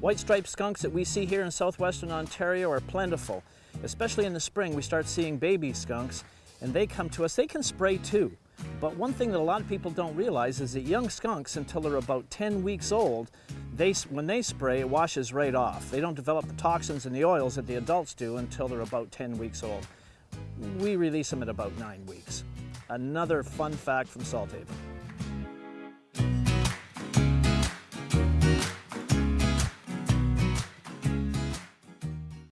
White striped skunks that we see here in southwestern Ontario are plentiful. Especially in the spring, we start seeing baby skunks and they come to us. They can spray too. But one thing that a lot of people don't realize is that young skunks, until they're about 10 weeks old, they, when they spray, it washes right off. They don't develop the toxins and the oils that the adults do until they're about 10 weeks old. We release them at about nine weeks. Another fun fact from Salt Salthaven.